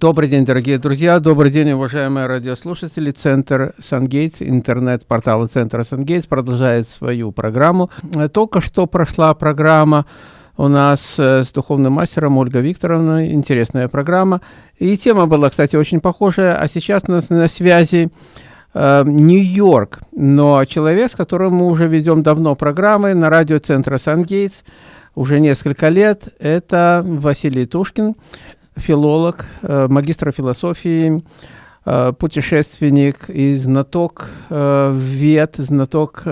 Добрый день, дорогие друзья, добрый день, уважаемые радиослушатели. Центр Сангейтс, интернет-портал Центра Сангейтс продолжает свою программу. Только что прошла программа у нас э, с духовным мастером Ольгой Викторовной, интересная программа. И тема была, кстати, очень похожая, а сейчас у нас на связи э, Нью-Йорк, но человек, с которым мы уже ведем давно программы на радио Центра Сангейтс, уже несколько лет, это Василий Тушкин филолог, э, магистр философии, э, путешественник и знаток э, вет, знаток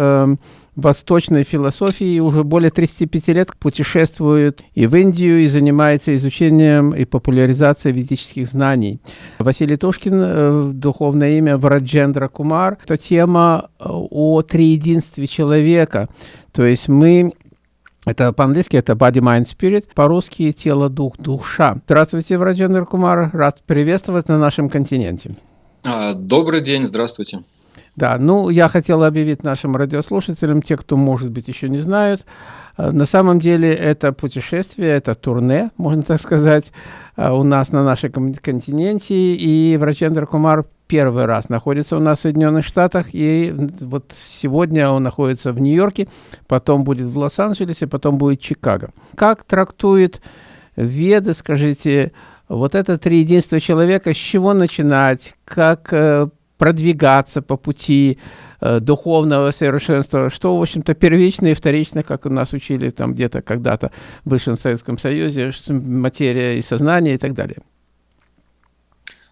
восточной философии. Уже более 35 лет путешествует и в Индию, и занимается изучением и популяризацией ведических знаний. Василий Тушкин, духовное имя Враджендра Кумар. Это тема о триединстве человека. То есть мы это по-английски это body, mind, spirit, по-русски тело, дух, душа. Здравствуйте, Враджендра Кумар, рад приветствовать на нашем континенте. А, добрый день, здравствуйте. Да, ну, я хотел объявить нашим радиослушателям, те, кто, может быть, еще не знают, э, на самом деле это путешествие, это турне, можно так сказать, у нас на нашем континенте, и Врачендра Кумар первый раз находится у нас в Соединенных Штатах, и вот сегодня он находится в Нью-Йорке, потом будет в Лос-Анджелесе, потом будет Чикаго. Как трактует Веды, скажите, вот это три единства человека, с чего начинать, как э, продвигаться по пути э, духовного совершенства, что, в общем-то, первично и вторично, как у нас учили там где-то когда-то в бывшем Советском Союзе, материя и сознание и так далее.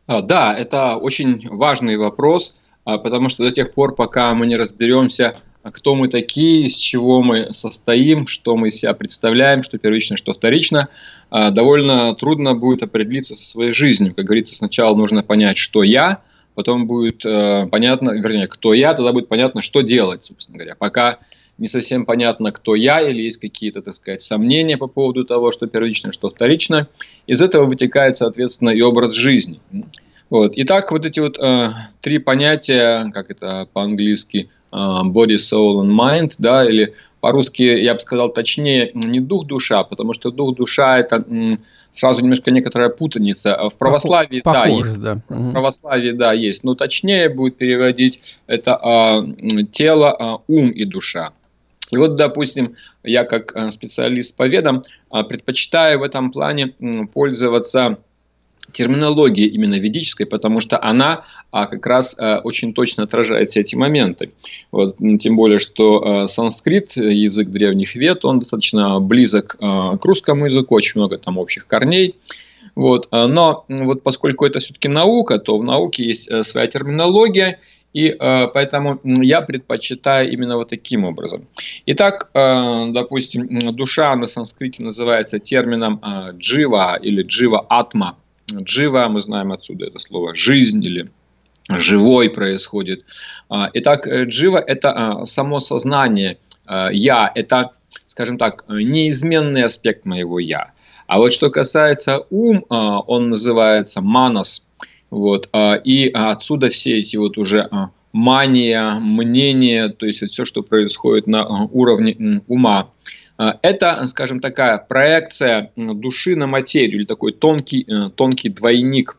А, да, это очень важный вопрос, а, потому что до тех пор, пока мы не разберемся, кто мы такие, из чего мы состоим, что мы из себя представляем, что первично, что вторично, а, довольно трудно будет определиться со своей жизнью. Как говорится, сначала нужно понять, что я, потом будет э, понятно, вернее, кто я, тогда будет понятно, что делать, собственно говоря. Пока не совсем понятно, кто я, или есть какие-то, так сказать, сомнения по поводу того, что первично, что вторично. Из этого вытекает, соответственно, и образ жизни. Вот. Итак, вот эти вот э, три понятия, как это по-английски, э, body, soul and mind, да, или по-русски, я бы сказал точнее, не дух-душа, потому что дух-душа это сразу немножко некоторая путаница. В православии, Похоже, да, есть, да. В православии, да, есть, но точнее будет переводить это э, тело, э, ум и душа. И вот, допустим, я как э, специалист по ведам э, предпочитаю в этом плане пользоваться терминологией именно ведической, потому что она а, как раз а, очень точно отражает все эти моменты. Вот, тем более, что а, санскрит, язык древних вед, он достаточно близок а, к русскому языку, очень много там общих корней. Вот, но вот поскольку это все-таки наука, то в науке есть своя терминология, и э, поэтому я предпочитаю именно вот таким образом. Итак, э, допустим, душа на санскрите называется термином э, джива или джива атма. Джива, мы знаем отсюда это слово жизнь или живой происходит. Итак, джива это само сознание я, это, скажем так, неизменный аспект моего я. А вот что касается ум, он называется манас, вот, а, и отсюда все эти вот уже а, мания, мнения, то есть все, что происходит на а, уровне ума. Это, скажем, такая проекция души на материю, или такой тонкий, э, тонкий двойник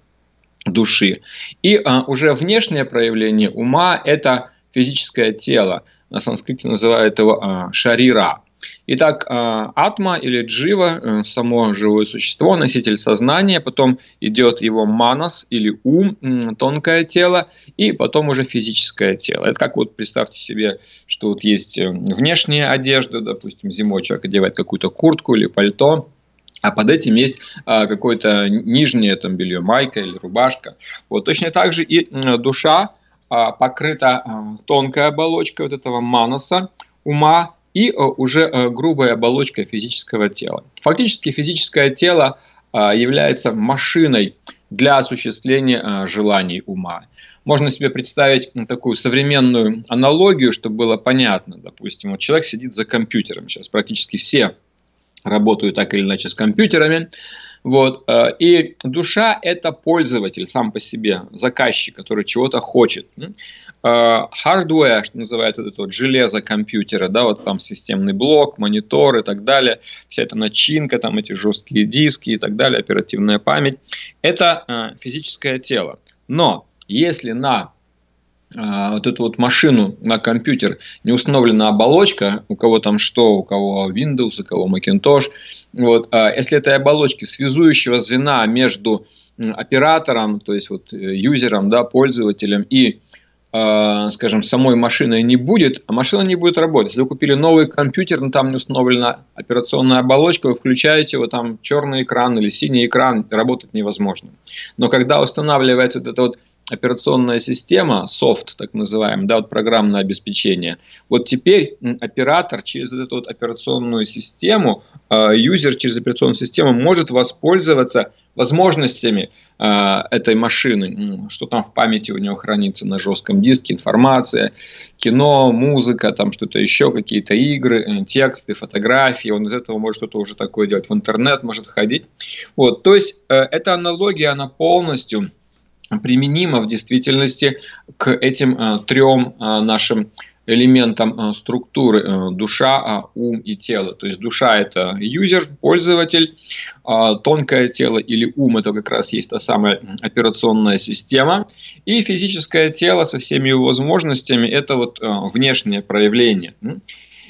души. И уже внешнее проявление ума – это физическое тело. На санскрите называют его шарира. Итак, а, атма или джива, э, само живое существо, носитель сознания, потом идет его манас или ум, тонкое тело, и потом уже физическое тело. Это как вот представьте себе, что вот есть э, внешняя одежда, допустим, зимой человек одевает какую-то куртку или пальто, а под этим есть а, какое-то нижнее там белье, майка или рубашка. Вот точно так же и душа а, покрыта а, тонкой оболочкой вот этого манаса, ума, и э, уже э, грубая оболочка физического тела. Фактически физическое тело э, является машиной для осуществления желаний ума. Можно себе представить такую современную аналогию, чтобы было понятно. Допустим, вот человек сидит за компьютером. Сейчас практически все работают так или иначе с компьютерами. Вот. И душа – это пользователь сам по себе, заказчик, который чего-то хочет. Hardware, что называется, это вот железо компьютера, да, вот там системный блок, монитор и так далее, вся эта начинка, там эти жесткие диски и так далее, оперативная память, это физическое тело. Но если на вот эту вот машину на компьютер не установлена оболочка, у кого там что, у кого Windows, у кого Macintosh, вот, если этой оболочки связующего звена между оператором, то есть вот э, юзером, да, пользователем и э, скажем, самой машиной не будет, а машина не будет работать. Если вы купили новый компьютер, но там не установлена операционная оболочка, вы включаете его, там черный экран или синий экран, работать невозможно. Но когда устанавливается вот эта вот операционная система, софт так называемый, да, вот программное обеспечение, вот теперь оператор через эту вот операционную систему, э, юзер через операционную систему может воспользоваться возможностями э, этой машины, что там в памяти у него хранится на жестком диске, информация, кино, музыка, там что-то еще, какие-то игры, э, тексты, фотографии, он из этого может что-то уже такое делать, в интернет может ходить. Вот, то есть эта аналогия, она полностью применима в действительности к этим э, трем э, нашим элементам э, структуры душа, а, ум и тело. То есть душа это юзер, пользователь, а, тонкое тело или ум это как раз есть та самая операционная система, и физическое тело со всеми его возможностями это вот внешнее проявление.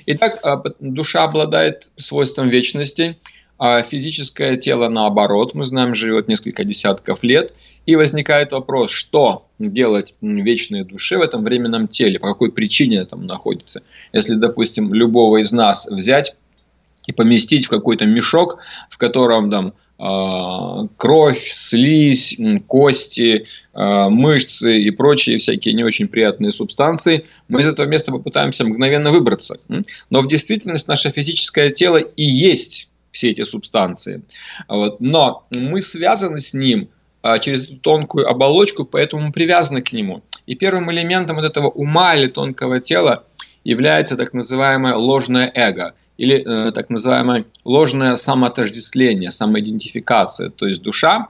Итак, душа обладает свойством вечности, а физическое тело наоборот, мы знаем, живет несколько десятков лет, и возникает вопрос, что делать вечной душе в этом временном теле, по какой причине там находится. Если, допустим, любого из нас взять и поместить в какой-то мешок, в котором там э, кровь, слизь, кости, э, мышцы и прочие всякие не очень приятные субстанции, мы из этого места попытаемся мгновенно выбраться. Но в действительности наше физическое тело и есть все эти субстанции. Вот. Но мы связаны с ним а, через эту тонкую оболочку, поэтому мы привязаны к нему. И первым элементом вот этого ума или тонкого тела является так называемое ложное эго или э, так называемое ложное самоотождествление, самоидентификация. То есть душа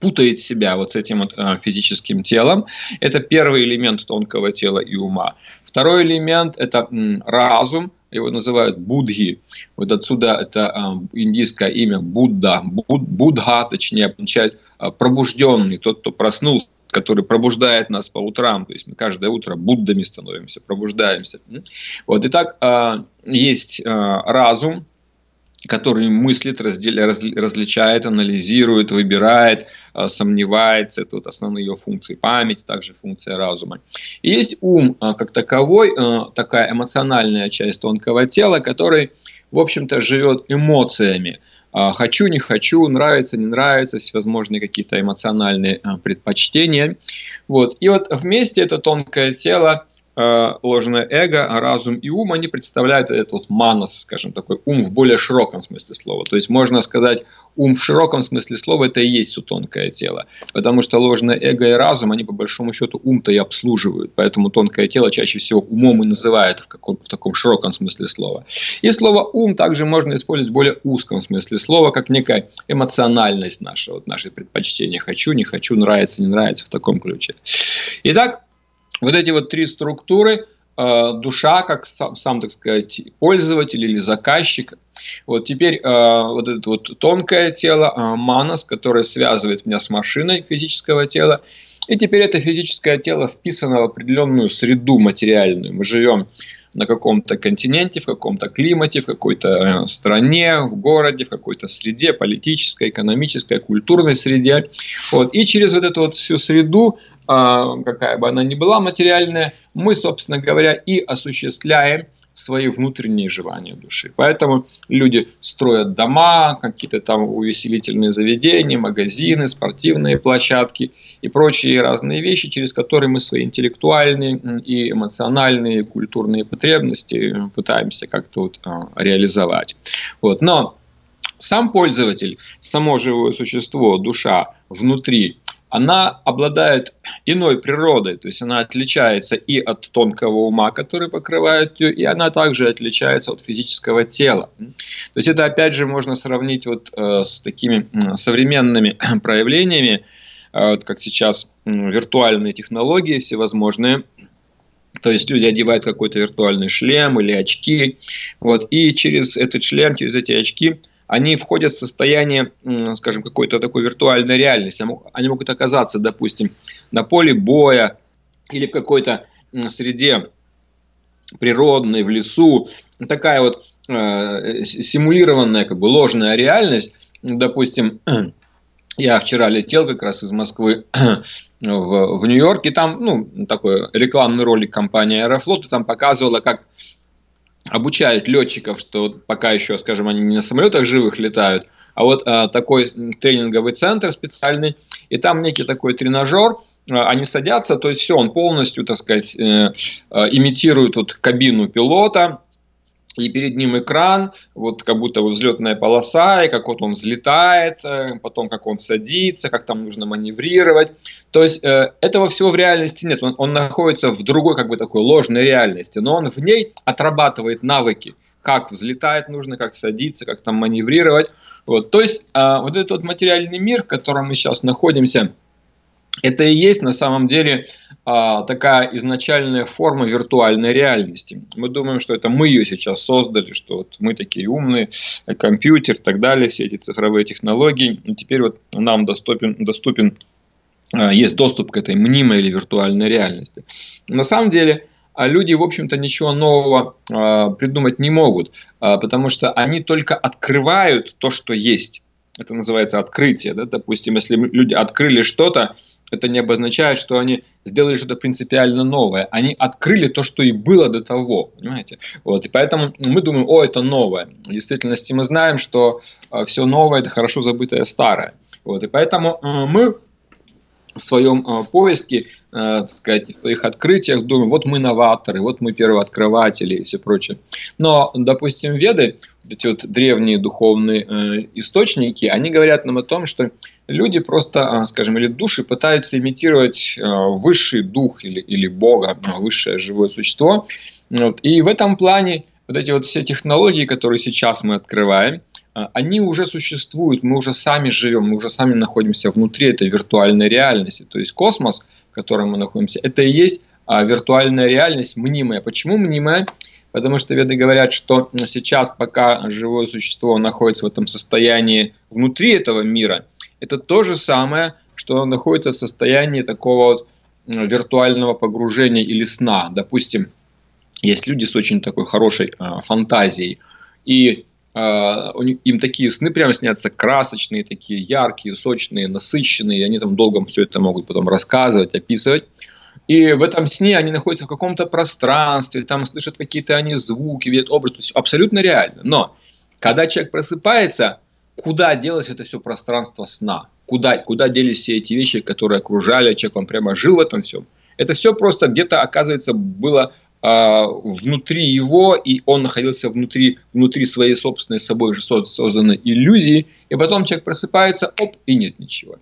путает себя вот с этим вот, э, физическим телом. Это первый элемент тонкого тела и ума. Второй элемент – это м, разум, его называют Будхи. Вот отсюда это э, индийское имя Будда, Буд, Будха, точнее, означает э, пробужденный, тот, кто проснулся который пробуждает нас по утрам, то есть мы каждое утро Буддами становимся, пробуждаемся. Вот, итак, э, есть э, разум, который мыслит, разделя, раз, различает, анализирует, выбирает, э, сомневается. Это вот основные ее функции. Память, также функция разума. И есть ум э, как таковой, э, такая эмоциональная часть тонкого тела, который, в общем-то, живет эмоциями. Хочу, не хочу, нравится, не нравится, всевозможные какие-то эмоциональные предпочтения. Вот. И вот вместе это тонкое тело Э, ложное эго, а разум и ум, они представляют этот вот манос, скажем, такой ум в более широком смысле слова. То есть можно сказать, ум в широком смысле слова это и есть все тонкое тело. Потому что ложное эго и разум, они по большому счету ум-то и обслуживают. Поэтому тонкое тело чаще всего умом и называют в, каком, в таком широком смысле слова. И слово ум также можно использовать в более узком смысле слова, как некая эмоциональность наша, вот наши предпочтения. Хочу, не хочу, нравится, не нравится в таком ключе. Итак, вот эти вот три структуры, э, душа, как сам, сам, так сказать, пользователь или заказчик. Вот теперь э, вот это вот тонкое тело, э, манас, которое связывает меня с машиной физического тела. И теперь это физическое тело вписано в определенную среду материальную. Мы живем на каком-то континенте, в каком-то климате, в какой-то стране, в городе, в какой-то среде, политической, экономической, культурной среде. Вот. И через вот эту вот всю среду а, какая бы она ни была материальная, мы, собственно говоря, и осуществляем свои внутренние желания души. Поэтому люди строят дома, какие-то там увеселительные заведения, магазины, спортивные площадки и прочие разные вещи, через которые мы свои интеллектуальные и эмоциональные, культурные потребности пытаемся как-то вот а, реализовать. Вот. Но сам пользователь, само живое существо, душа внутри она обладает иной природой, то есть она отличается и от тонкого ума, который покрывает ее, и она также отличается от физического тела. То есть это опять же можно сравнить вот э, с такими современными проявлениями, э, вот как сейчас виртуальные технологии всевозможные, То есть люди одевают какой-то виртуальный шлем или очки, вот, и через этот шлем, через эти очки они входят в состояние, скажем, какой-то такой виртуальной реальности. Они могут оказаться, допустим, на поле боя или в какой-то среде природной, в лесу. Такая вот э, симулированная, как бы ложная реальность. Допустим, я вчера летел как раз из Москвы в, в Нью-Йорк, и там, ну, такой рекламный ролик компании Аэрофлот, и там показывала, как обучают летчиков, что пока еще, скажем, они не на самолетах живых летают, а вот а, такой тренинговый центр специальный, и там некий такой тренажер, а, они садятся, то есть все, он полностью, так сказать, э, э, имитирует вот кабину пилота, и перед ним экран, вот как будто вот взлетная полоса, и как вот он взлетает, э, потом как он садится, как там нужно маневрировать. То есть э, этого всего в реальности нет, он, он находится в другой как бы такой ложной реальности, но он в ней отрабатывает навыки, как взлетать нужно, как садиться, как там маневрировать. Вот. То есть э, вот этот вот материальный мир, в котором мы сейчас находимся, это и есть на самом деле а, такая изначальная форма виртуальной реальности. Мы думаем, что это мы ее сейчас создали, что вот мы такие умные, компьютер и так далее, все эти цифровые технологии, и теперь вот нам доступен, доступен а, есть доступ к этой мнимой или виртуальной реальности. На самом деле, а люди, в общем-то, ничего нового э, придумать не могут, э, потому что они только открывают то, что есть. Это называется открытие. Да? Допустим, если люди открыли что-то, это не обозначает, что они сделали что-то принципиально новое. Они открыли то, что и было до того, понимаете? Вот, и поэтому мы думаем, о, это новое. В действительности мы знаем, что э, все новое – это хорошо забытое старое. Вот, и поэтому э, мы в своем э, поиске, так сказать, в своих открытиях думаем, вот мы новаторы, вот мы первооткрыватели и все прочее. Но, допустим, веды, эти вот древние духовные источники, они говорят нам о том, что люди просто, скажем, или души пытаются имитировать высший дух или, или Бога, высшее живое существо. Вот. И в этом плане вот эти вот все технологии, которые сейчас мы открываем, а, они уже существуют, мы уже сами живем, мы уже сами находимся внутри этой виртуальной реальности. То есть космос, в котором мы находимся, это и есть а, виртуальная реальность мнимая. Почему мнимая? Потому что веды говорят, что сейчас, пока живое существо находится в этом состоянии внутри этого мира, это то же самое, что находится в состоянии такого вот виртуального погружения или сна. Допустим, есть люди с очень такой хорошей э, фантазией, и а, им такие сны прямо снятся красочные, такие яркие, сочные, насыщенные, и они там долго все это могут потом рассказывать, описывать. И в этом сне они находятся в каком-то пространстве, там слышат какие-то они звуки, видят образ, то есть абсолютно реально. Но когда человек просыпается, куда делось это все пространство сна? Куда, куда делись все эти вещи, которые окружали человек, он прямо жил в этом всем? Это все просто где-то, оказывается, было а, внутри его, и он находился внутри, внутри своей собственной собой же созданной иллюзии, и потом человек просыпается, оп, и нет ничего.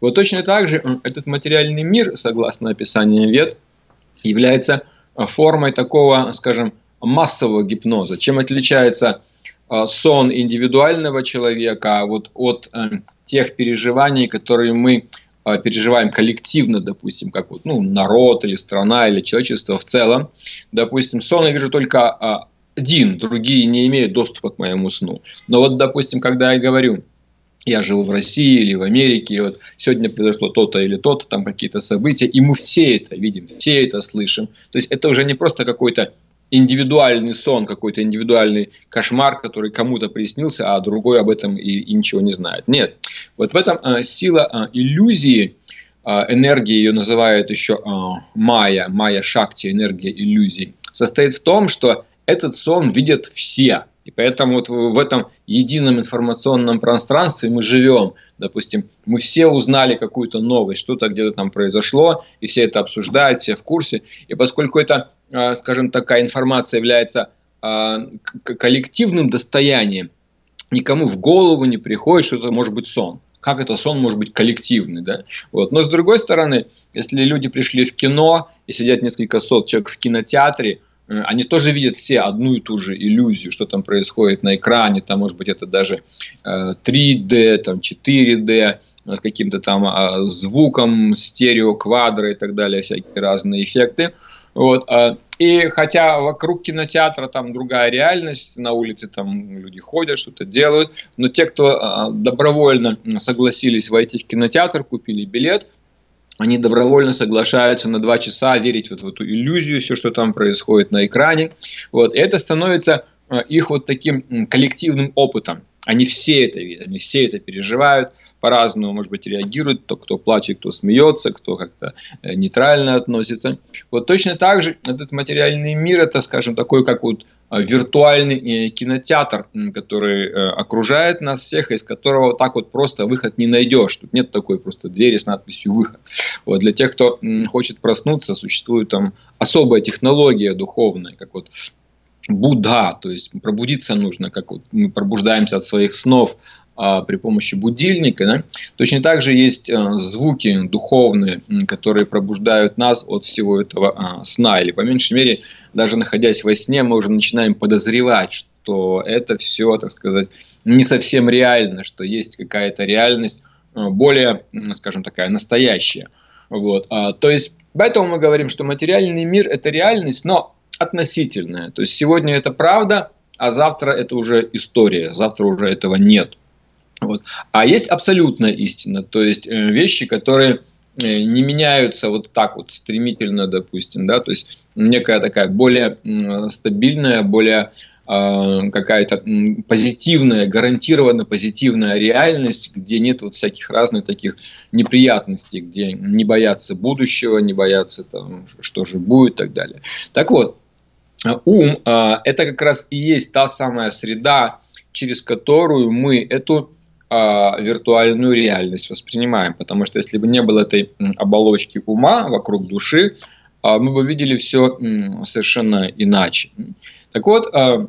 Вот точно так же этот материальный мир, согласно описанию вет, является формой такого, скажем, массового гипноза. Чем отличается а, сон индивидуального человека вот от э, тех переживаний, которые мы а, переживаем коллективно, допустим, как вот, ну, народ или страна или человечество в целом, допустим, сон я вижу только а, один, другие не имеют доступа к моему сну. Но вот, допустим, когда я говорю, я живу в России или в Америке, и вот сегодня произошло то-то или то-то, там какие-то события, и мы все это видим, все это слышим. То есть это уже не просто какой-то индивидуальный сон, какой-то индивидуальный кошмар, который кому-то приснился, а другой об этом и, и ничего не знает. Нет. Вот в этом а, сила а, иллюзии, а, энергии ее называют еще а, майя, майя шакти, энергия иллюзий, состоит в том, что этот сон видят все. И поэтому вот в этом едином информационном пространстве мы живем. Допустим, мы все узнали какую-то новость, что-то где-то там произошло, и все это обсуждают, все в курсе. И поскольку это скажем, такая информация является а, коллективным достоянием, никому в голову не приходит, что это может быть сон. Как это сон может быть коллективный, да? Вот. Но с другой стороны, если люди пришли в кино и сидят несколько сот человек в кинотеатре, э, они тоже видят все одну и ту же иллюзию, что там происходит на экране, там может быть это даже 3D, э, там 4D, э, с каким-то там звуком, стерео, квадры и так далее, всякие разные эффекты. Вот. А, и хотя вокруг кинотеатра там другая реальность, на улице там люди ходят, что-то делают, но те, кто а, добровольно согласились войти в кинотеатр, купили билет, они добровольно соглашаются на два часа верить вот в эту иллюзию, все, что там происходит на экране. Вот. И это становится а, их вот таким коллективным опытом. Они все это видят, они все это переживают, по-разному, может быть, реагируют, то кто плачет, кто смеется, кто как-то э, нейтрально относится. Вот точно так же этот материальный мир, это, скажем, такой, как вот э, виртуальный э, кинотеатр, который окружает нас всех, из которого вот так вот просто выход не найдешь. Тут нет такой просто двери с надписью «выход». Вот для тех, кто хочет проснуться, существует там особая технология духовная, как вот Будда, то есть пробудиться нужно, как вот мы пробуждаемся от своих снов, а, при помощи будильника. Да? Точно так же есть а, звуки духовные, которые пробуждают нас от всего этого а, сна. Или, по меньшей мере, даже находясь во сне, мы уже начинаем подозревать, что это все, так сказать, не совсем реально, что есть какая-то реальность более, скажем, такая настоящая. Вот. То есть, поэтому мы говорим, что материальный мир – это реальность, но относительная. То есть, сегодня это правда, а завтра это уже история, завтра уже этого нет. Вот. А есть абсолютная истина, то есть э, вещи, которые э, не меняются вот так вот стремительно, допустим, да, то есть некая такая более стабильная, более э, какая-то позитивная, гарантированно позитивная реальность, где нет вот всяких разных таких неприятностей, где не боятся будущего, не боятся там, что же будет и так далее. Так вот, ум – это как раз и есть та самая среда, через которую мы эту а, виртуальную реальность воспринимаем. Потому что если бы не было этой оболочки ума вокруг души, а, мы бы видели все совершенно иначе. Так вот, а,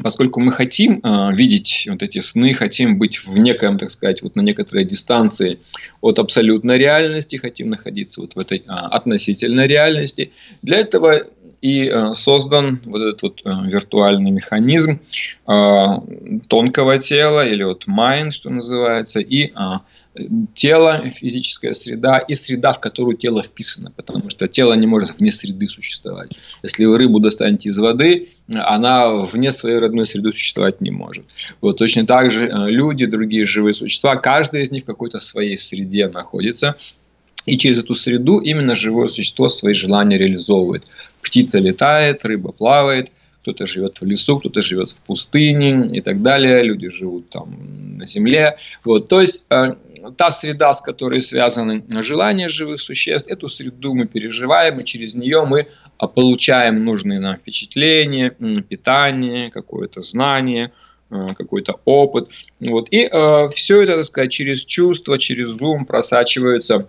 поскольку мы хотим видеть вот эти сны, хотим быть в неком, так сказать, вот на некоторой дистанции от абсолютной реальности, хотим находиться вот в этой относительной реальности, для этого и э, создан вот этот вот э, виртуальный механизм э, тонкого тела или вот mind, что называется, и тело, физическая среда и среда, в которую тело вписано, потому что тело не может вне среды существовать. Если вы рыбу достанете из воды, она вне своей родной среды существовать не может. Вот точно так же люди, другие живые существа, каждый из них в какой-то своей среде находится, и через эту среду именно живое существо свои желания реализовывает. Птица летает, рыба плавает, кто-то живет в лесу, кто-то живет в пустыне и так далее. Люди живут там на земле. Вот. То есть э, та среда, с которой связаны желания живых существ, эту среду мы переживаем, и через нее мы а, получаем нужные нам впечатления, питание, какое-то знание, э, какой-то опыт. Вот. И э, все это, так сказать, через чувства, через ум просачивается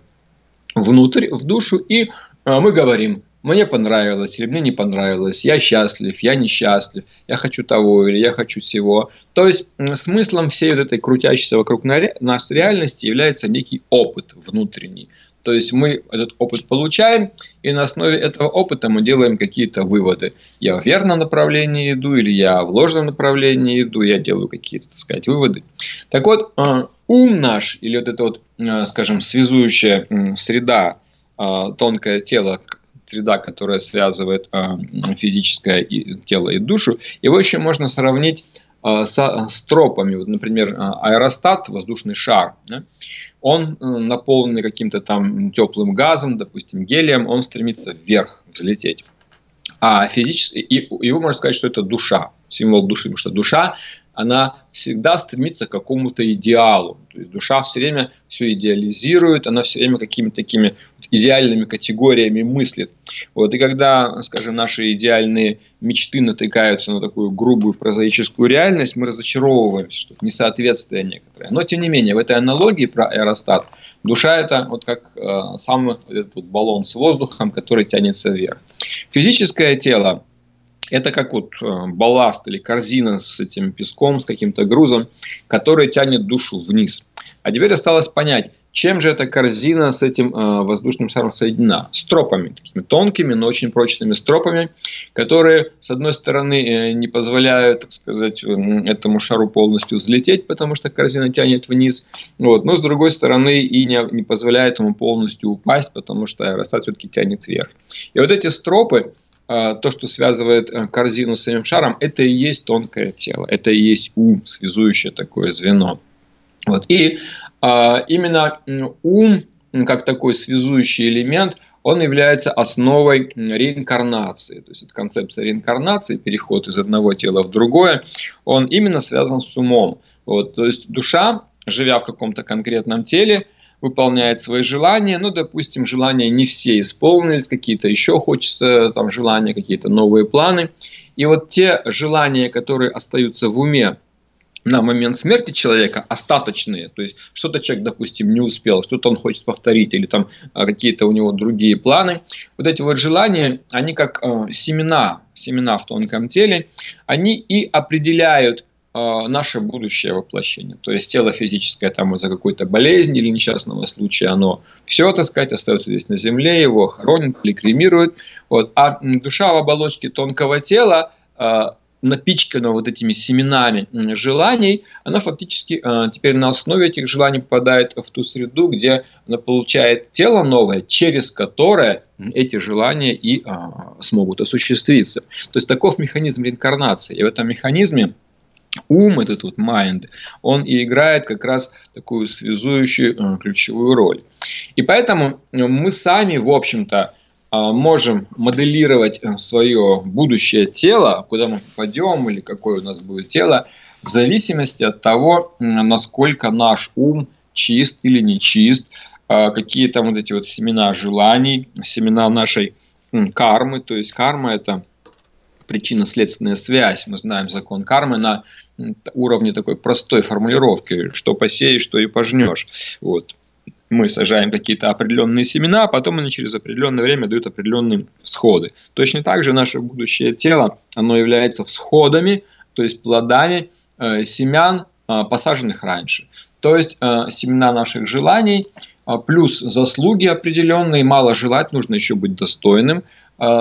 внутрь, в душу, и э, мы говорим, мне понравилось или мне не понравилось, я счастлив, я несчастлив, я хочу того или я хочу всего. То есть смыслом всей вот этой крутящейся вокруг нас реальности является некий опыт внутренний. То есть мы этот опыт получаем, и на основе этого опыта мы делаем какие-то выводы. Я в верном направлении иду, или я в ложном направлении иду, я делаю какие-то, так сказать, выводы. Так вот, э, ум наш, или вот эта вот, э, скажем, связующая среда, э, тонкое тело, среда, которая связывает физическое тело и душу, его еще можно сравнить с, с тропами. Вот, например, аэростат, воздушный шар. Да? Он э, наполненный каким-то там теплым газом, допустим, гелием, он стремится вверх взлететь. А физически, его можно сказать, что это душа, символ души, потому что душа она всегда стремится к какому-то идеалу. То есть душа все время все идеализирует, она все время какими-то такими идеальными категориями мыслит. Вот, и когда, скажем, наши идеальные мечты натыкаются на такую грубую прозаическую реальность, мы разочаровываемся, что это несоответствие некоторое. Но, тем не менее, в этой аналогии про аэростат, душа это вот как э, сам этот вот баллон с воздухом, который тянется вверх. Физическое тело это как вот э, балласт или корзина с этим песком, с каким-то грузом, который тянет душу вниз. А теперь осталось понять, Чем же эта корзина с этим э, воздушным шаром соединена? Стропами, тонкими, но очень прочными стропами, которые, с одной стороны, э, не позволяют, так сказать, этому шару полностью взлететь, потому что корзина тянет вниз, вот, но с другой стороны и не, не позволяет ему полностью упасть, потому что аэростат все-таки тянет вверх. И вот эти стропы, э, то, что связывает э, корзину с самим шаром, это и есть тонкое тело, это и есть ум, связующее такое звено. Вот. И именно ум, как такой связующий элемент, он является основой реинкарнации. То есть это концепция реинкарнации, переход из одного тела в другое, он именно связан с умом. Вот, то есть душа, живя в каком-то конкретном теле, выполняет свои желания, ну, допустим, желания не все исполнились, какие-то еще хочется, там, желания, какие-то новые планы. И вот те желания, которые остаются в уме, на момент смерти человека остаточные, то есть что-то человек, допустим, не успел, что-то он хочет повторить, или там а, какие-то у него другие планы. Вот эти вот желания, они как э, семена, семена в тонком теле, они и определяют э, наше будущее воплощение. То есть тело физическое там из-за какой-то болезни или несчастного случая, оно все, так сказать, остается здесь на земле, его хоронят или кремируют. Вот. А душа в оболочке тонкого тела э, напичкана вот этими семенами желаний, она фактически э, теперь на основе этих желаний попадает в ту среду, где она получает тело новое, через которое эти желания и э, смогут осуществиться. То есть таков механизм реинкарнации. И в этом механизме ум, этот вот mind, он и играет как раз такую связующую э, ключевую роль. И поэтому мы сами, в общем-то, можем моделировать э, свое будущее тело, куда мы попадем или какое у нас будет тело, в зависимости от того, насколько наш ум чист или не чист, а, какие там вот эти вот семена желаний, семена нашей кармы, то есть карма это причинно-следственная связь. Мы знаем закон кармы на уровне такой простой формулировки, что посеешь, что и пожнешь. Вот мы сажаем какие-то определенные семена, а потом они через определенное время дают определенные всходы. Точно так же наше будущее тело, оно является всходами, то есть плодами э, семян, э, посаженных раньше. То есть э, семена наших желаний, э, плюс заслуги определенные, мало желать, нужно еще быть достойным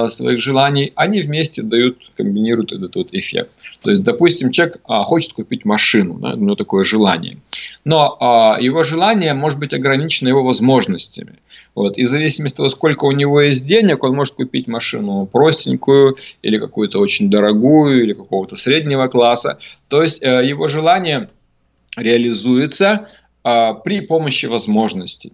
своих желаний, они вместе дают, комбинируют этот вот эффект. То есть, допустим, человек а, хочет купить машину, да, у него такое желание. Но а, его желание может быть ограничено его возможностями. Вот. И в зависимости от того, сколько у него есть денег, он может купить машину простенькую, или какую-то очень дорогую, или какого-то среднего класса. То есть, э, его желание реализуется а, при помощи возможностей.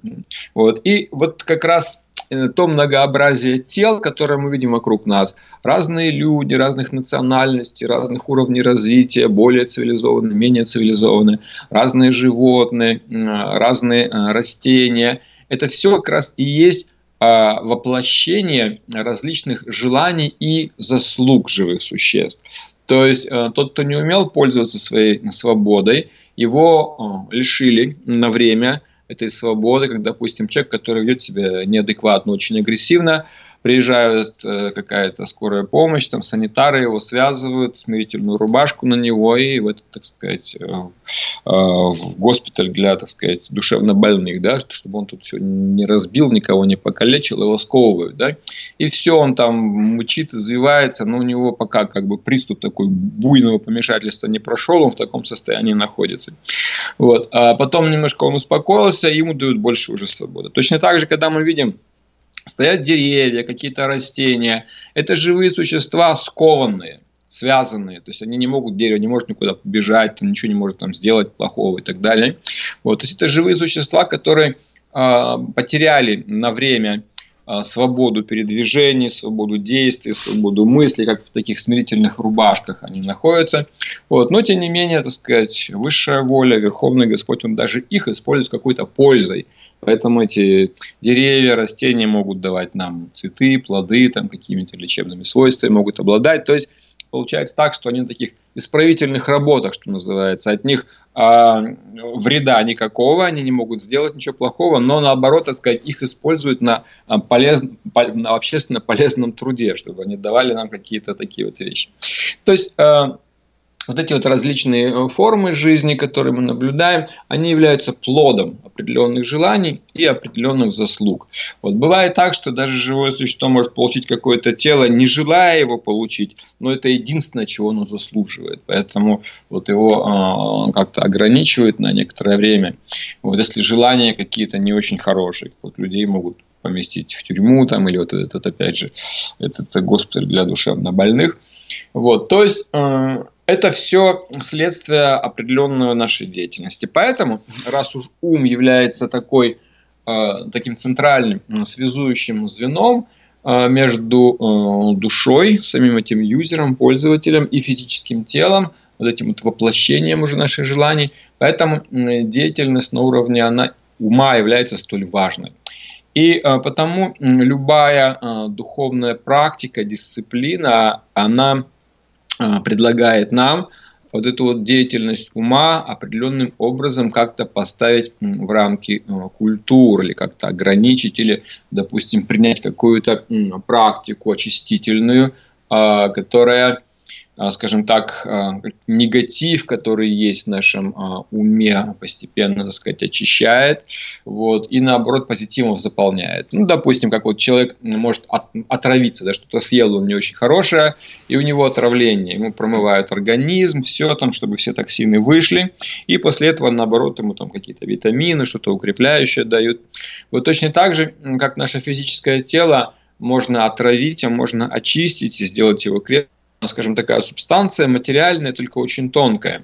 Вот. И вот как раз Э, то многообразие тел, которое мы видим вокруг нас. Разные люди, разных национальностей, разных уровней развития, более цивилизованные, менее цивилизованные, разные животные, разные э, растения. Это все как раз и есть а, воплощение различных желаний и заслуг живых существ. То есть э, тот, кто не умел пользоваться своей свободой, его лишили на время – этой свободы, как, допустим, человек, который ведет себя неадекватно, очень агрессивно, приезжает э, какая-то скорая помощь, там санитары его связывают, смирительную рубашку на него и в этот, так сказать, э, э, в госпиталь для, так сказать, душевно больных, да, чтобы он тут все не разбил, никого не покалечил, его сковывают, да, и все, он там мучит, извивается, но у него пока как бы приступ такой буйного помешательства не прошел, он в таком состоянии находится. Вот. А потом немножко он успокоился, ему дают больше уже свободы. Точно так же, когда мы видим стоят деревья, какие-то растения. Это живые существа скованные, связанные. То есть они не могут, дерево не может никуда побежать, там, ничего не может там сделать плохого и так далее. Вот. То есть это живые существа, которые э, потеряли на время э, свободу передвижений, свободу действий, свободу мысли, как в таких смирительных рубашках они находятся. Вот. Но тем не менее, так сказать, высшая воля, Верховный Господь, Он даже их использует с какой-то пользой. Поэтому эти деревья, растения могут давать нам цветы, плоды, там какими-то лечебными свойствами могут обладать. То есть получается так, что они на таких исправительных работах, что называется, от них а, вреда никакого, они не могут сделать ничего плохого, но наоборот, так сказать, их используют на, а, полез, на общественно полезном труде, чтобы они давали нам какие-то такие вот вещи. То есть а, вот эти вот различные э, формы жизни, которые мы наблюдаем, они являются плодом определенных желаний и определенных заслуг. Вот бывает так, что даже живое существо может получить какое-то тело, не желая его получить, но это единственное, чего оно заслуживает. Поэтому вот его э, как-то ограничивают на некоторое время. Вот если желания какие-то не очень хорошие, вот людей могут поместить в тюрьму там или вот этот опять же этот госпиталь для душевнобольных. Вот, то есть э, это все следствие определенной нашей деятельности. Поэтому, раз уж ум является такой, э, таким центральным связующим звеном э, между э, душой, самим этим юзером, пользователем и физическим телом, вот этим вот воплощением уже наших желаний, поэтому деятельность на уровне она, ума является столь важной. И потому любая духовная практика, дисциплина, она предлагает нам вот эту вот деятельность ума определенным образом как-то поставить в рамки а, культуры или как-то ограничить или, допустим, принять какую-то практику очистительную, а, которая а, скажем так, а, негатив, который есть в нашем а, уме, постепенно, так сказать, очищает, вот, и наоборот позитивов заполняет. Ну, допустим, как вот человек может отравиться, да, что-то съел он не очень хорошее, и у него отравление, ему промывают организм, все там, чтобы все токсины вышли, и после этого, наоборот, ему там какие-то витамины, что-то укрепляющее дают. Вот точно так же, как наше физическое тело можно отравить, а можно очистить и сделать его крепким, скажем, такая субстанция материальная, только очень тонкая.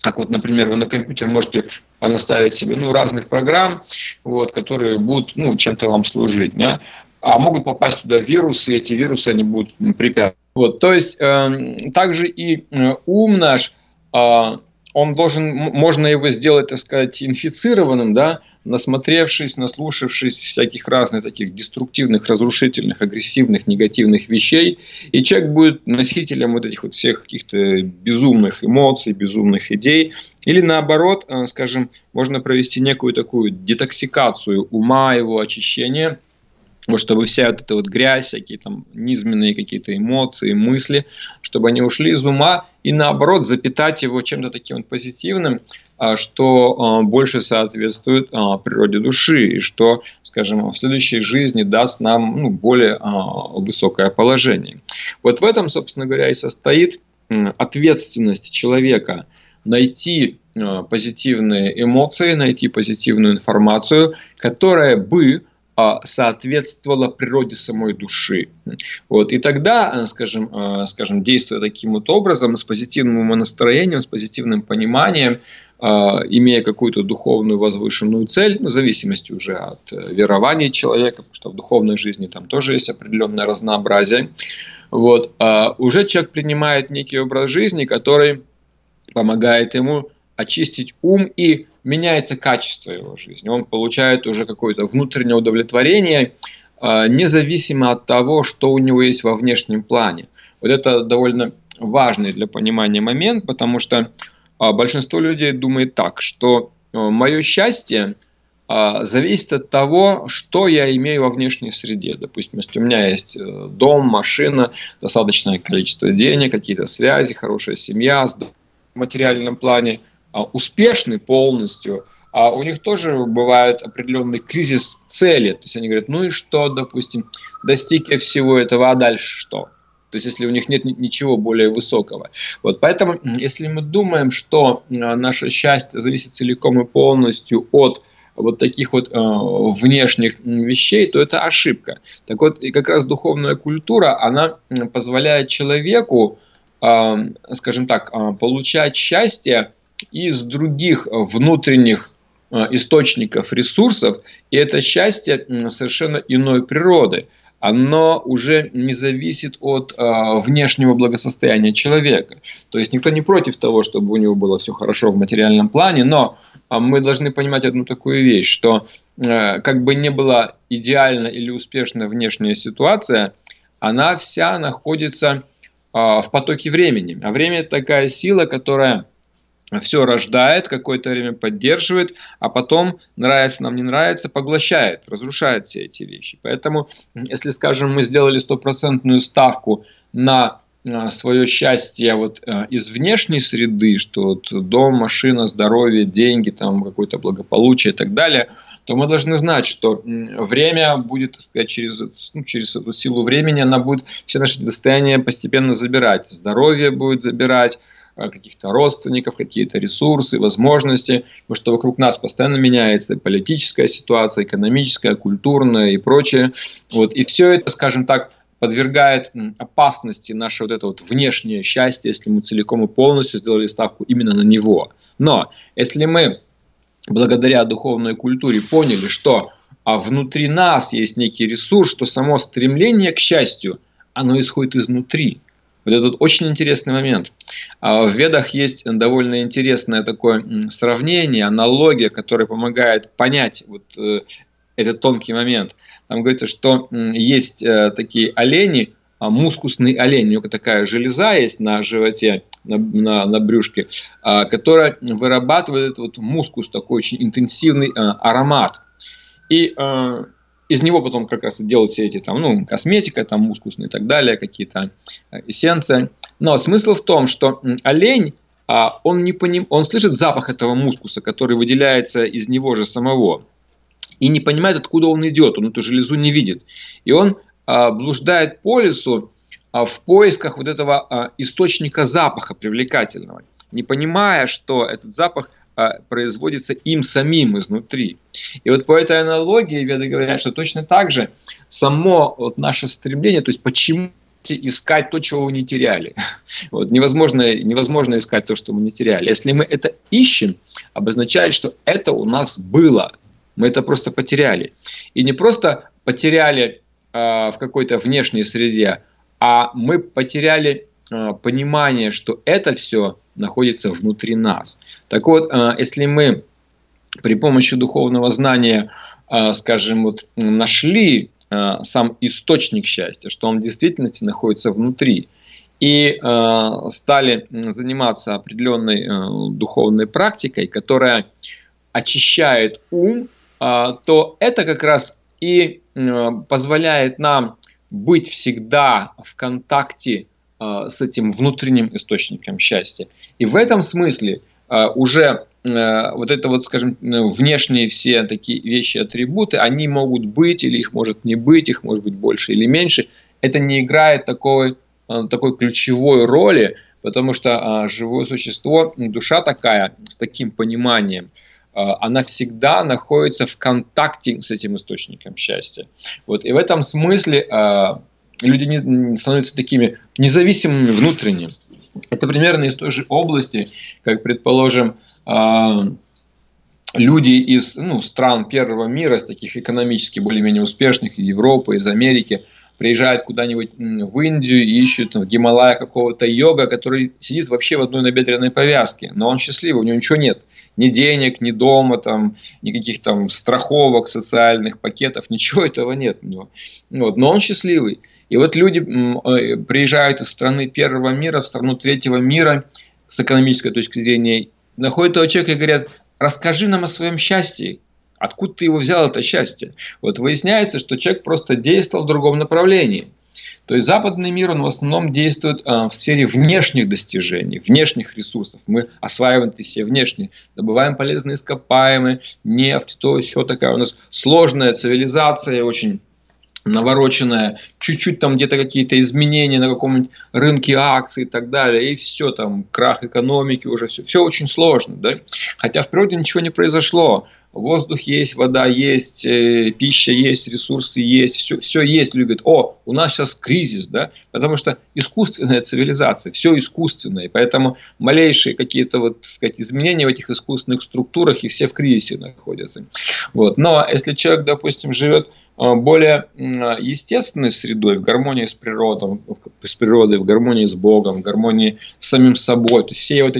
Как вот, например, вы на компьютер можете наставить себе ну, разных программ, вот, которые будут ну, чем-то вам служить. Да? А могут попасть туда вирусы, и эти вирусы они будут препятствовать. Вот, то есть э, также и э, ум наш, э, он должен, можно его сделать, так сказать, инфицированным, да, насмотревшись, наслушавшись всяких разных таких деструктивных, разрушительных, агрессивных, негативных вещей, и человек будет носителем вот этих вот всех каких-то безумных эмоций, безумных идей, или наоборот, э, скажем, можно провести некую такую детоксикацию ума, его очищение – вот чтобы вся вот эта вот грязь, всякие там низменные какие-то эмоции, мысли, чтобы они ушли из ума и наоборот запитать его чем-то таким вот позитивным, а, что а, больше соответствует а, природе души и что, скажем, в следующей жизни даст нам ну, более высокое положение. Вот в этом, собственно говоря, и состоит ответственность человека найти позитивные эмоции, найти позитивную информацию, которая бы соответствовала природе самой души. Вот. И тогда, э, скажем, э, скажем, действуя таким вот образом, с позитивным умонастроением, с позитивным пониманием, э, имея какую-то духовную возвышенную цель, в зависимости уже от верования человека, потому что в духовной жизни там тоже есть определенное разнообразие, вот, уже человек принимает некий образ жизни, который помогает ему очистить ум и меняется качество его жизни. Он получает уже какое-то внутреннее удовлетворение, а, независимо от того, что у него есть во внешнем плане. Вот это довольно важный для понимания момент, потому что а, большинство людей думает так, что а, мое счастье зависит от того, что я имею во внешней среде. Допустим, если у меня есть э, дом, машина, достаточное количество денег, какие-то связи, хорошая семья в материальном плане – успешны полностью, а у них тоже бывает определенный кризис цели. То есть они говорят, ну и что, допустим, достиг я всего этого, а дальше что? То есть, если у них нет ничего более высокого. Вот, поэтому, если мы думаем, что а, наше счастье зависит целиком и полностью от вот таких вот э, внешних вещей, то это ошибка. Так вот, и как раз духовная культура, она позволяет человеку, э, скажем так, э, получать счастье из других внутренних э, источников ресурсов, и это счастье совершенно иной природы. Оно уже не зависит от э, внешнего благосостояния человека. То есть никто не против того, чтобы у него было все хорошо в материальном плане, но э, мы должны понимать одну такую вещь, что э, как бы не была идеальна или успешна внешняя ситуация, она вся находится э, в потоке времени. А время такая сила, которая все рождает, какое-то время поддерживает, а потом, нравится нам, не нравится, поглощает, разрушает все эти вещи. Поэтому, если, скажем, мы сделали стопроцентную ставку на а, свое счастье вот а, из внешней среды, что вот дом, машина, здоровье, деньги, там какое-то благополучие и так далее, то мы должны знать, что время будет, так сказать, через, ну, через эту силу времени, она будет все наши достояния постепенно забирать. Здоровье будет забирать, каких-то родственников, какие-то ресурсы, возможности, потому что вокруг нас постоянно меняется политическая ситуация, экономическая, культурная и прочее. Вот, и все это, скажем так, подвергает опасности наше вот это вот внешнее счастье, если мы целиком и полностью сделали ставку именно на него. Но если мы благодаря духовной культуре поняли, что а внутри нас есть некий ресурс, что само стремление к счастью, оно исходит изнутри. Вот этот очень интересный момент. А в ведах есть довольно интересное такое сравнение, аналогия, которая помогает понять вот э, этот тонкий момент. Там говорится, что есть э, такие олени, а, мускусный олень, у него такая железа есть на животе, на, на, на брюшке, а, которая вырабатывает вот мускус, такой очень интенсивный а, аромат. И из него потом как раз делают все эти там, ну, косметика, там, мускусные и так далее, какие-то эссенции. Но смысл в том, что олень, он, не поним... он слышит запах этого мускуса, который выделяется из него же самого и не понимает, откуда он идет, он эту железу не видит. И он а, блуждает по лесу а, в поисках вот этого а, источника запаха привлекательного, не понимая, что этот запах а, производится им самим изнутри. И вот по этой аналогии веды говорят, что точно так же само вот наше стремление, то есть почему искать то, чего вы не теряли. Вот, невозможно, невозможно искать то, что мы не теряли. Если мы это ищем, обозначает, что это у нас было, мы это просто потеряли. И не просто потеряли э, в какой-то внешней среде, а мы потеряли э, понимание, что это все находится внутри нас. Так вот, э, если мы при помощи духовного знания, э, скажем, вот, нашли э, сам источник счастья, что он в действительности находится внутри, и стали заниматься определенной духовной практикой, которая очищает ум то это как раз и позволяет нам быть всегда в контакте с этим внутренним источником счастья. И в этом смысле а, уже вот это вот, скажем, внешние все такие вещи, атрибуты, они могут быть или их может не быть, их может быть больше или меньше. Это не играет такой, такой ключевой роли, потому что живое существо, душа такая, с таким пониманием – Э, она всегда находится в контакте с этим источником счастья. Вот. И в этом смысле э, люди не, становятся такими независимыми внутренне. Это примерно из той же области, как, предположим, э, люди из ну, стран первого мира, из таких экономически более-менее успешных, из Европы, из Америки – приезжают куда-нибудь в Индию и ищут в Гималаях какого-то йога, который сидит вообще в одной набедренной повязке, но он счастливый, у него ничего нет, ни денег, ни дома, там, никаких там страховок, социальных пакетов, ничего этого нет у него. Вот, но он счастливый. И вот люди э, приезжают из страны первого мира в страну третьего мира с экономической точки зрения, находят этого человека и говорят, расскажи нам о своем счастье, Откуда ты его взял, это счастье? Вот выясняется, что человек просто действовал в другом направлении. То есть западный мир, он в основном действует э, в сфере внешних достижений, внешних ресурсов. Мы осваиваем эти все внешние, добываем полезные ископаемые, нефть, то все такая у нас сложная цивилизация, очень навороченная, чуть-чуть там где-то какие-то изменения на каком-нибудь рынке акций и так далее, и все там, крах экономики уже, все, все очень сложно, да? Хотя в природе ничего не произошло, воздух есть, вода есть, э, пища есть, ресурсы есть, все, все есть. Люди говорят, о, у нас сейчас кризис, да, потому что искусственная цивилизация, все искусственное, и поэтому малейшие какие-то вот, так сказать, изменения в этих искусственных структурах, и все в кризисе находятся. Вот. Но если человек, допустим, живет более естественной средой, в гармонии с природой, с природой, в гармонии с Богом, в гармонии с самим собой, то есть все вот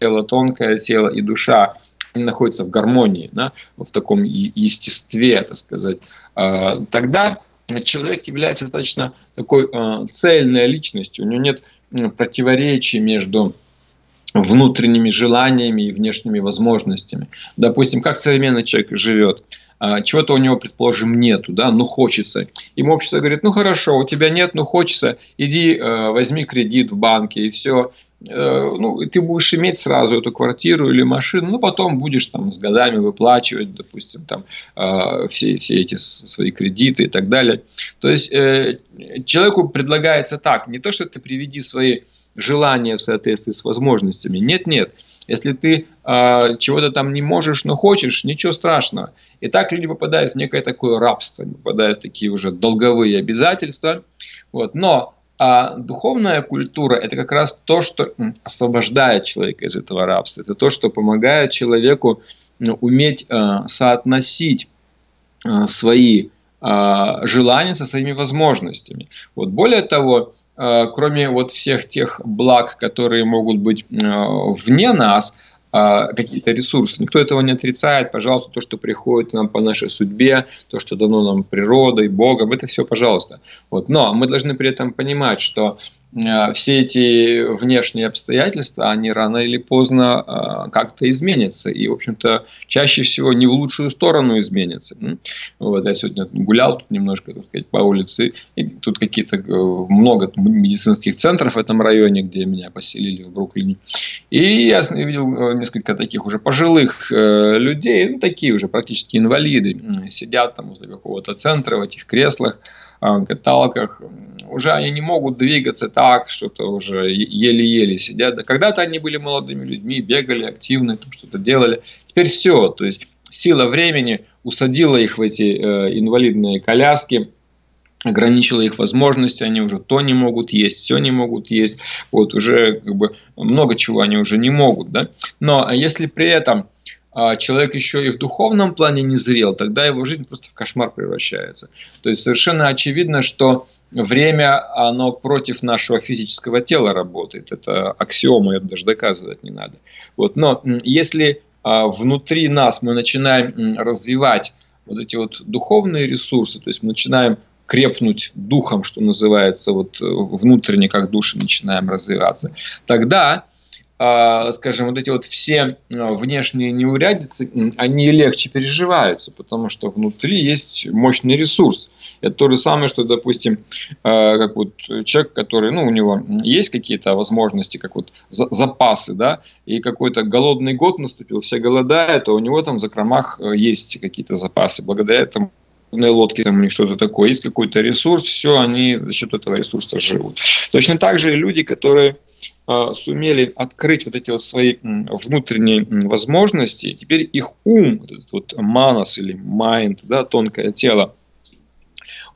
тело, тонкое тело и душа, находятся в гармонии, да, в таком естестве, так сказать, а, тогда человек является достаточно такой а, цельной личностью, у него нет противоречий между внутренними желаниями и внешними возможностями. Допустим, как современный человек живет. А, чего-то у него, предположим, нету, да, ну хочется. Ему общество говорит, ну хорошо, у тебя нет, ну хочется, иди э, возьми кредит в банке и все. Э, ну, ты будешь иметь сразу эту квартиру или машину, но потом будешь там с годами выплачивать, допустим, там э, все, все эти свои кредиты и так далее. То есть человеку предлагается так, не то, что ты приведи свои желания в соответствии с возможностями. Нет, нет. Если ты э, чего-то там не можешь, но хочешь, ничего страшного. И так люди попадают в некое такое рабство, попадают в такие уже долговые обязательства. Вот. Но а духовная культура – это как раз то, что освобождает человека из этого рабства. Это то, что помогает человеку ну, уметь э, соотносить э, свои желания со своими возможностями. Вот. Более того, кроме вот всех тех благ, которые могут быть вне нас, какие-то ресурсы. Никто этого не отрицает. Пожалуйста, то, что приходит нам по нашей судьбе, то, что дано нам природой, Богом, это все пожалуйста. Вот. Но мы должны при этом понимать, что все эти внешние обстоятельства, они рано или поздно э, как-то изменятся. И, в общем-то, чаще всего не в лучшую сторону изменятся. Вот, я сегодня гулял тут немножко, так сказать, по улице, и тут какие-то э, много медицинских центров в этом районе, где меня поселили в Бруклине. И я видел несколько таких уже пожилых людей, ну, такие уже практически инвалиды, сидят там возле какого-то центра в этих креслах, каталках, уже они не могут двигаться так, что-то уже еле-еле сидят. Да когда-то они были молодыми людьми, бегали активно, что-то делали. Теперь все, то есть сила времени усадила их в эти э, инвалидные коляски, ограничила их возможности, они уже то не могут есть, все не могут есть, вот уже как бы много чего они уже не могут, да. Но если при этом а человек еще и в духовном плане не зрел, тогда его жизнь просто в кошмар превращается. То есть совершенно очевидно, что время, оно против нашего физического тела работает. Это аксиома, это даже доказывать не надо. Вот. Но если а, внутри нас мы начинаем развивать вот эти вот духовные ресурсы, то есть мы начинаем крепнуть духом, что называется, вот э, внутренне, как души начинаем развиваться, тогда скажем, вот эти вот все а, внешние неурядицы, они легче переживаются, потому что внутри есть мощный ресурс. Это то же самое, что, допустим, а, как вот человек, который, ну, у него есть какие-то возможности, как вот запасы, да, и какой-то голодный год наступил, все голодают, а у него там в закромах есть какие-то запасы. Благодаря этому лодки там или что-то такое, есть какой-то ресурс, все, они за счет этого ресурса живут. Точно так же и люди, которые а, сумели открыть вот эти вот свои внутренние возможности, теперь их ум, этот вот манас или майнд, да, тонкое тело,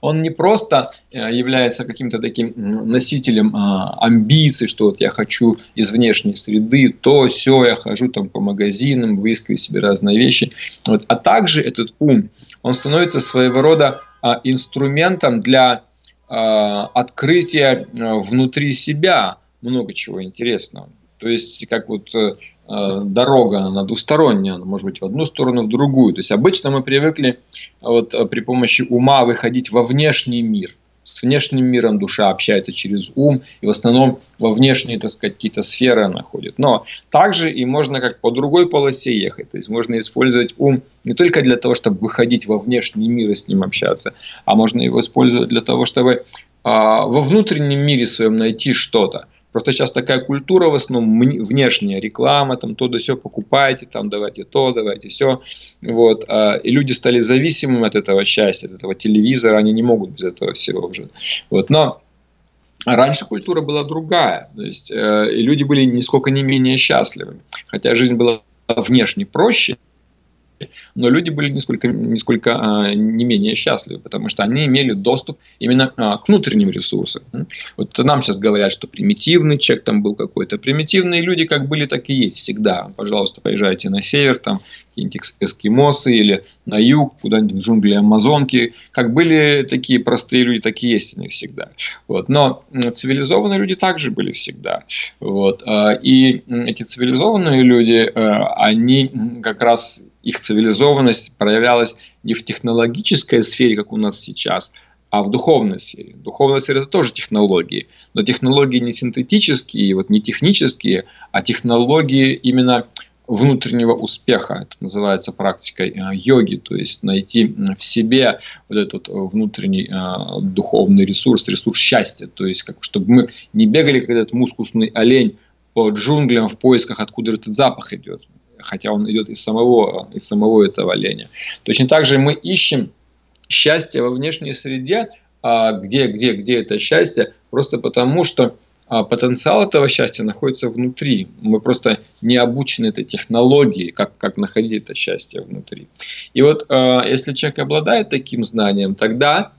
он не просто э, является каким-то таким носителем а, амбиций, что вот я хочу из внешней среды, то, все, я хожу там по магазинам, выискиваю себе разные вещи, вот, а также этот ум, он становится своего рода а, инструментом для открытия э, внутри себя, много чего интересного. То есть, как вот э, э, дорога, она двусторонняя, она может быть в одну сторону, в другую. То есть, обычно мы привыкли вот, э, при помощи ума выходить во внешний мир. С внешним миром душа общается через ум, и в основном во внешние, так сказать, какие-то сферы она ходит. Но также и можно как по другой полосе ехать. То есть, можно использовать ум не только для того, чтобы выходить во внешний мир и с ним общаться, а можно его использовать для того, чтобы а, во внутреннем мире своем найти что-то. Просто сейчас такая культура в основном внешняя, реклама, там то да все покупайте, там давайте то, давайте все. Вот. А, и люди стали зависимыми от этого счастья, от этого телевизора, они не могут без этого всего уже. Вот. Но Раньше культура была другая, то есть э, и люди были нисколько не менее счастливы, хотя жизнь была внешне проще, но люди были несколько, несколько а, не менее счастливы, потому что они имели доступ именно а, к внутренним ресурсам. Вот нам сейчас говорят, что примитивный человек там был какой-то. Примитивные люди как были, так и есть всегда. Пожалуйста, поезжайте на север, там какие-нибудь эскимосы или на юг, куда-нибудь в джунгли Амазонки. Как были такие простые люди, так и есть они всегда. Вот. Но цивилизованные люди также были всегда. Вот. А, и эти цивилизованные люди, они как раз их цивилизованность проявлялась не в технологической сфере, как у нас сейчас, а в духовной сфере. Духовная сфера – это тоже технологии, но технологии не синтетические, вот не технические, а технологии именно внутреннего успеха. Это называется практикой э, йоги, то есть найти в себе вот этот внутренний э, духовный ресурс, ресурс счастья, то есть как, чтобы мы не бегали, как этот мускусный олень по джунглям в поисках, откуда этот запах идет, хотя он идет из самого, из самого этого оленя. Точно так же мы ищем счастье во внешней среде, а где, где, где это счастье, просто потому что а потенциал этого счастья находится внутри. Мы просто не обучены этой технологии, как, как находить это счастье внутри. И вот э, если человек обладает таким знанием, тогда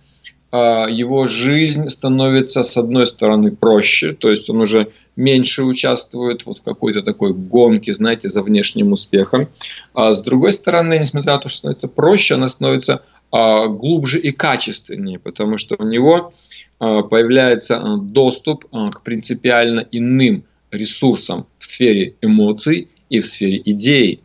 его жизнь становится, с одной стороны, проще, то есть он уже меньше участвует вот в какой-то такой гонке, знаете, за внешним успехом. А с другой стороны, несмотря на то, что становится проще, она становится э, глубже и качественнее, потому что у него Э, появляется э, доступ э, к принципиально иным ресурсам в сфере эмоций и в сфере идей.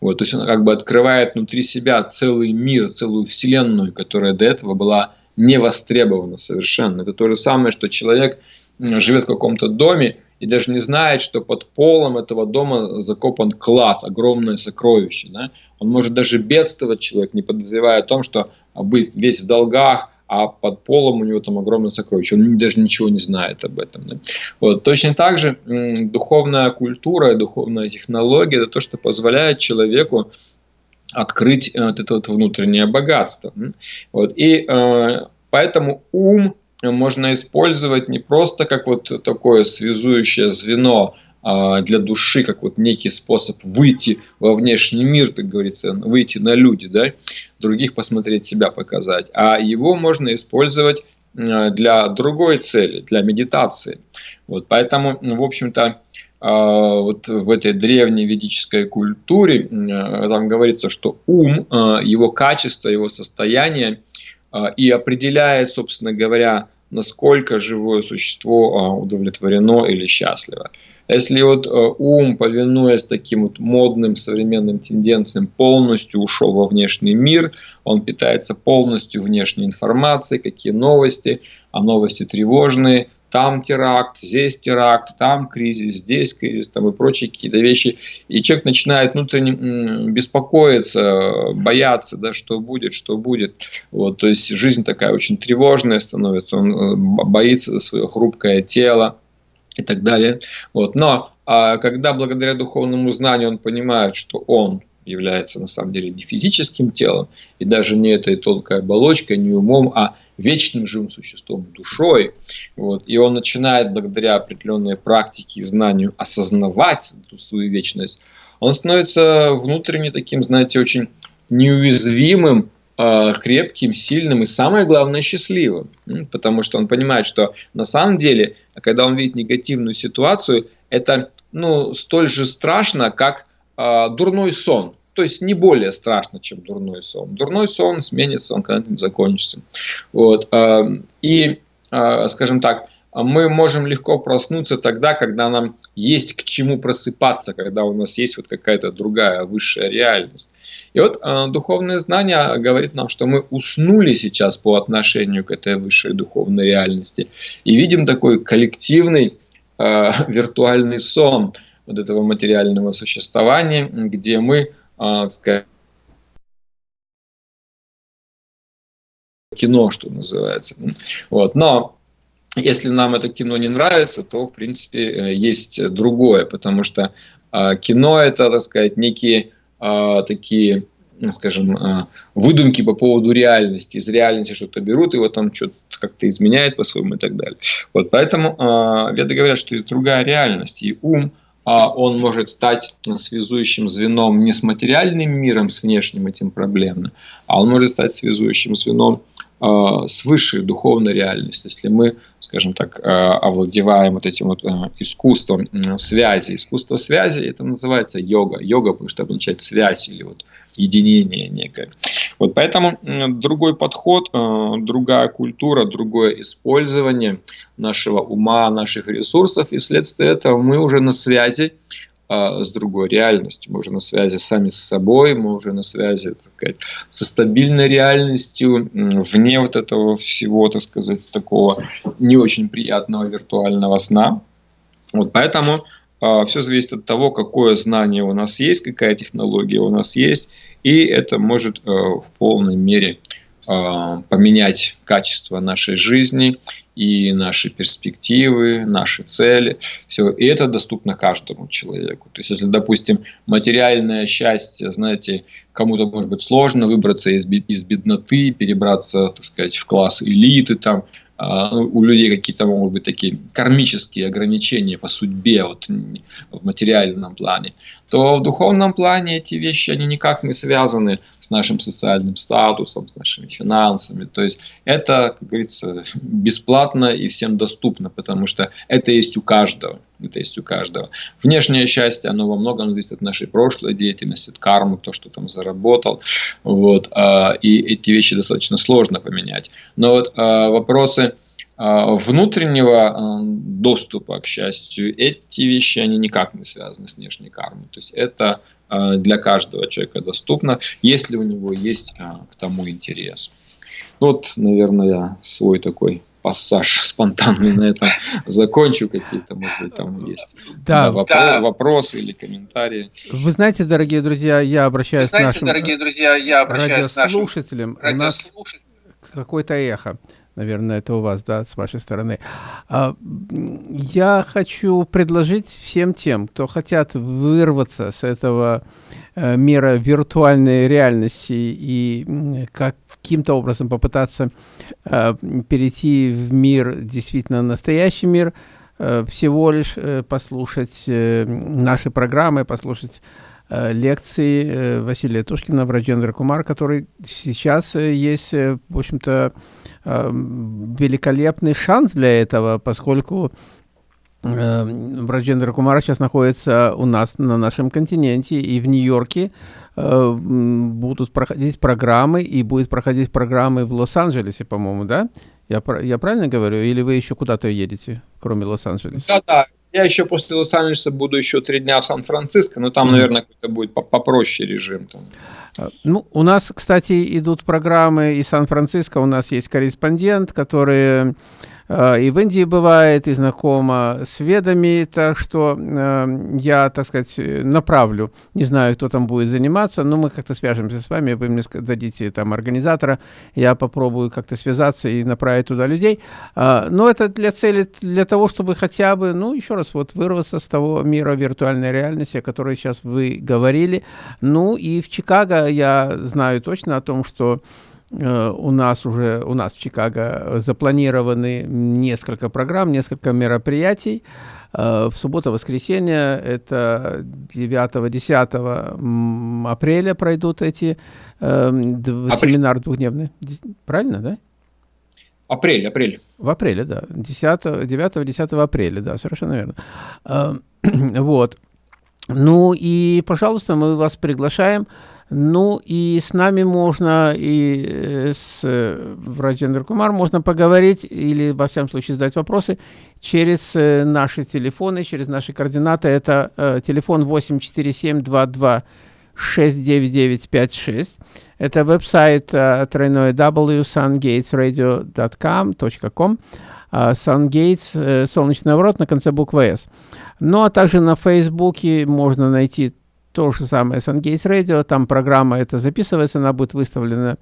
Вот, то есть он как бы открывает внутри себя целый мир, целую вселенную, которая до этого была не востребована совершенно. Это то же самое, что человек живет в каком-то доме и даже не знает, что под полом этого дома закопан клад, огромное сокровище. Да? Он может даже бедствовать, человек, не подозревая о том, что быть весь в долгах, а под полом у него там огромное сокровище. Он даже ничего не знает об этом. Да? Вот. Точно так же духовная культура духовная технология – это то, что позволяет человеку открыть э, вот это вот внутреннее богатство. Вот. И э, поэтому ум можно использовать не просто как вот такое связующее звено а, для души, как вот некий способ выйти во внешний мир, как говорится, выйти на люди, да, других посмотреть, себя показать. А его можно использовать а, для другой цели, для медитации. Вот, поэтому, в общем-то, вот в этой древней ведической культуре там говорится, что ум, его качество, его состояние и определяет, собственно говоря, насколько живое существо удовлетворено или счастливо. Если вот ум, повинуясь таким вот модным современным тенденциям, полностью ушел во внешний мир, он питается полностью внешней информацией, какие новости, а новости тревожные, там теракт, здесь теракт, там кризис, здесь кризис, там и прочие какие-то вещи. И человек начинает внутренне беспокоиться, бояться, да, что будет, что будет. Вот, то есть жизнь такая очень тревожная становится, он э, боится за свое хрупкое тело, и так далее. Вот. Но а, когда благодаря духовному знанию он понимает, что он является на самом деле не физическим телом, и даже не этой тонкой оболочкой, не умом, а вечным живым существом, душой. Вот. И он начинает благодаря определенной практике и знанию осознавать свою вечность, он становится внутренне таким, знаете, очень неуязвимым Э, крепким, сильным и, самое главное, счастливым. Потому что он понимает, что на самом деле, когда он видит негативную ситуацию, это ну, столь же страшно, как дурной сон. То есть не более страшно, чем дурной сон. Дурной сон сменится, он когда-нибудь закончится. Вот. Э, и, э, скажем так, мы можем легко проснуться тогда, когда нам есть к чему просыпаться, когда у нас есть вот какая-то другая высшая реальность. И вот э, духовное знание говорит нам, что мы уснули сейчас по отношению к этой высшей духовной реальности и видим такой коллективный виртуальный сон вот этого материального существования, где мы, э, сказать, кино, что называется. Вот. Но если нам это кино не нравится, то, в принципе, э, есть другое, потому что э, кино это, так сказать, некие а, такие, скажем, а, выдумки по поводу реальности. Из реальности что-то берут, его там что-то как-то изменяют по-своему и так далее. Вот поэтому веды говорят, что есть другая реальность, и ум а он может стать связующим звеном не с материальным миром, с внешним этим проблемным, а он может стать связующим звеном Э, с высшей духовной реальностью, если мы, скажем так, э, овладеваем вот этим вот искусством связи. Искусство связи, это называется йога. Йога, потому что обозначает связь или вот единение некое. Вот поэтому другой подход, другая культура, другое использование нашего ума, наших ресурсов, и вследствие этого мы уже на связи а, с другой реальностью. Мы уже на связи сами с собой, мы уже на связи так сказать, со стабильной реальностью, вне вот этого всего, так сказать, такого не очень приятного виртуального сна. Вот поэтому все зависит от того, какое знание у нас есть, какая технология у нас есть, и это может э, в полной мере а, поменять качество нашей жизни и наши перспективы, наши цели. Все. И это доступно каждому человеку. То есть, если, допустим, материальное счастье, знаете, кому-то может быть сложно выбраться из, из бедноты, перебраться, так сказать, в класс элиты, там, а, у людей какие-то могут быть такие кармические ограничения по судьбе вот, в материальном плане, то в духовном плане эти вещи, они никак не связаны с нашим социальным статусом, с нашими финансами. То есть это, как говорится, бесплатно и всем доступно, потому что это есть у каждого. Это есть у каждого. Внешнее счастье, оно во многом зависит от нашей прошлой деятельности, от кармы, то, что там заработал. Вот, а, и эти вещи достаточно сложно поменять. Но вот а, вопросы а, внутреннего доступа к счастью, эти вещи, они никак не связаны с внешней кармой. То есть это для каждого человека доступно, если у него есть к тому интерес. Ну вот, наверное, я свой такой пассаж спонтанный на этом закончу. Какие-то, может быть, там есть да, да, вопро- да. вопросы или комментарии. Вы знаете, дорогие друзья, я обращаюсь знаете, к нашим дорогие друзья, я обращаюсь радиослушателям. К нашим У нас какое-то эхо. Наверное, это у вас, да, с вашей стороны. А, я хочу предложить всем тем, кто хотят вырваться с этого мира виртуальной реальности и каким-то образом попытаться э, перейти в мир, действительно настоящий мир, э, всего лишь послушать наши программы, послушать лекции Василия Тушкина, Враджендра Кумар, который сейчас есть, в общем-то, великолепный шанс для этого, поскольку э, Браджендра Кумара сейчас находится у нас на нашем континенте и в Нью-Йорке э, будут проходить программы и будет проходить программы в Лос-Анджелесе, по-моему, да? Я, я правильно говорю? Или вы еще куда-то едете, кроме Лос-Анджелеса? Да, да. Я еще после Лос-Анджелеса буду еще три дня в Сан-Франциско, но там, наверное, какой-то будет попроще режим. Там. А, ну, у нас, кстати, идут программы из Сан-Франциско. У нас есть корреспондент, который и в Индии бывает, и знакома с ведами, так что э, я, так сказать, направлю. Не знаю, кто там будет заниматься, но мы как-то свяжемся с вами, вы мне дадите там организатора, я попробую как-то связаться и направить туда людей. Э, но это для цели, для того, чтобы хотя бы, ну, еще раз, вот вырваться с того мира виртуальной реальности, о которой сейчас вы говорили. Ну, и в Чикаго я знаю точно о том, что Э, у нас уже, у нас в Чикаго запланированы несколько программ, несколько мероприятий. Э, в субботу-воскресенье, это 9-10 апреля пройдут эти э, Апрель. семинар двухдневный. Правильно, да? Апрель, апрель. В апреле, да. 9-10 апреля, да, совершенно верно. Вот. Ну и, пожалуйста, мы вас приглашаем. Ну и с нами можно, и э, с э, Раджендра Кумар можно поговорить или, во всяком случае, задать вопросы через э, наши телефоны, через наши координаты. Это э, телефон 84722 69956. Это веб-сайт э, тройной www.sungatesradio.com. Э, Sungates, э, солнечный ворот на конце буквы S. Ну, а также на Фейсбуке можно найти то же самое SunGates Radio, там программа эта записывается, она будет выставлена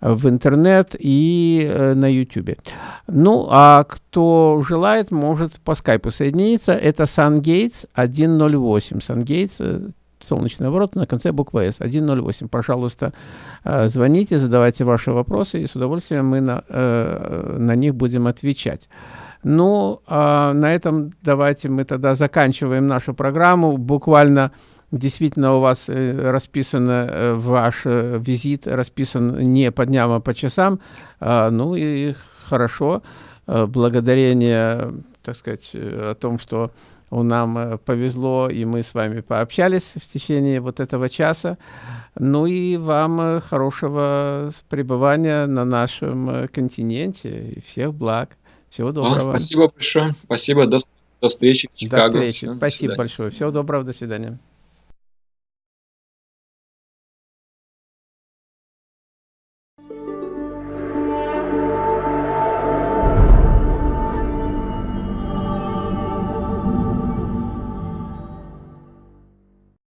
в интернет и э, на YouTube. Ну, а кто желает, может по скайпу соединиться. Это SunGates 108. SunGates, э, солнечный ворот на конце буквы S, 108. Пожалуйста, э, звоните, задавайте ваши вопросы, и с удовольствием мы на, э, на них будем отвечать. Ну, а на этом давайте мы тогда заканчиваем нашу программу. Буквально действительно у вас э, расписан э, ваш э, визит, расписан не по дням, а по часам, а, ну и хорошо, благодарение, так сказать, о том, что нам повезло, и мы с вами пообщались в течение вот этого часа. Ну и вам хорошего пребывания на нашем континенте и всех благ. Всего доброго. А, спасибо большое. Спасибо. До, до встречи в Чикаго. До встречи. Всем, спасибо до большое. Всего доброго. До свидания.